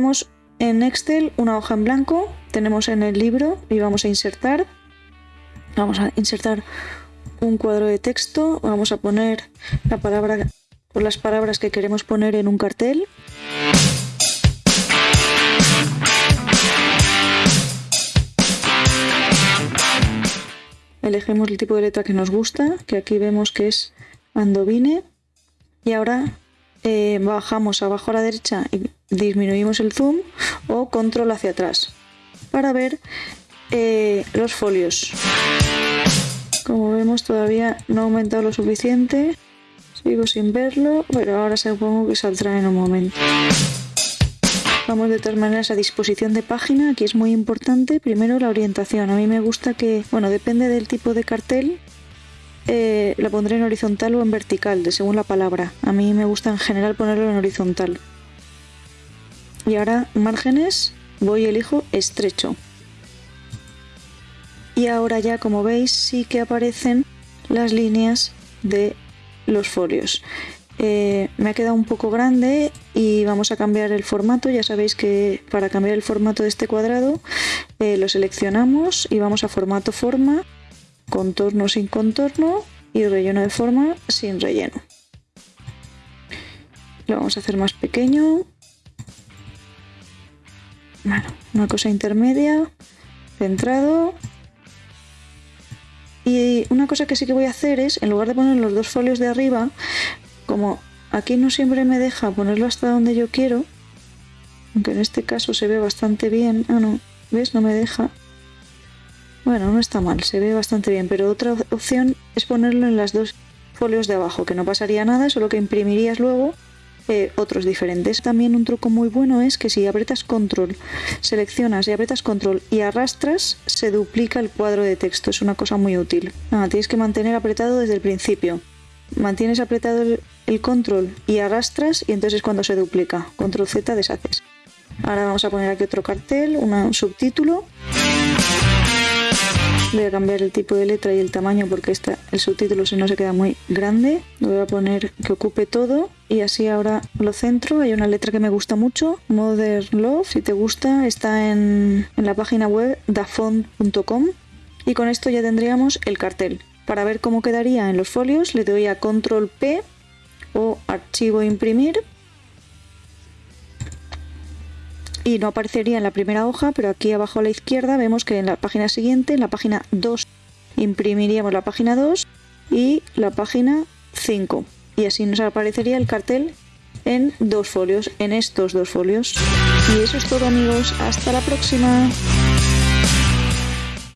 tendríamos en Excel una hoja en blanco, tenemos en el libro y vamos a insertar. Vamos a insertar un cuadro de texto, vamos a poner la palabra o las palabras que queremos poner en un cartel. Elegimos el tipo de letra que nos gusta, que aquí vemos que es Andovine. Y ahora eh, bajamos abajo a la derecha y disminuimos el zoom o control hacia atrás para ver eh, los folios. Como vemos todavía no ha aumentado lo suficiente. Sigo sin verlo, pero ahora supongo que saldrá en un momento. Vamos de todas maneras a disposición de página, aquí es muy importante. Primero la orientación. A mí me gusta que, bueno, depende del tipo de cartel, eh, la pondré en horizontal o en vertical, según la palabra. A mí me gusta en general ponerlo en horizontal. Y ahora márgenes, voy y elijo estrecho. Y ahora ya, como veis, sí que aparecen las líneas de los folios. Eh, me ha quedado un poco grande y vamos a cambiar el formato. Ya sabéis que para cambiar el formato de este cuadrado eh, lo seleccionamos y vamos a formato forma, contorno sin contorno y relleno de forma sin relleno. Lo vamos a hacer más pequeño. Bueno, una cosa intermedia, centrado. Y una cosa que sí que voy a hacer es, en lugar de poner los dos folios de arriba, como aquí no siempre me deja ponerlo hasta donde yo quiero, aunque en este caso se ve bastante bien. Ah, no, ¿ves? No me deja. Bueno, no está mal, se ve bastante bien, pero otra opción es ponerlo en las dos folios de abajo, que no pasaría nada, solo que imprimirías luego otros diferentes. También un truco muy bueno es que si apretas control, seleccionas y apretas control y arrastras, se duplica el cuadro de texto. Es una cosa muy útil. Tienes que mantener apretado desde el principio mantienes apretado el, control y arrastras y entonces cuando se duplica. Control Z deshaces. Ahora vamos a poner aquí otro cartel, un subtítulo. Voy a cambiar el tipo de letra y el tamaño porque esta, el subtítulo si no se queda muy grande. Lo voy a poner que ocupe todo y así ahora lo centro. Hay una letra que me gusta mucho, Modern Love. Si te gusta, está en, en la página web dafont.com y con esto ya tendríamos el cartel. Para ver cómo quedaría en los folios le doy a control P o archivo imprimir y no aparecería en la primera hoja, pero aquí abajo a la izquierda vemos que en la página siguiente, en la página 2, imprimiríamos la página 2 y la página 5. Y así nos aparecería el cartel en dos folios, en estos dos folios. Y eso es todo amigos, hasta la próxima.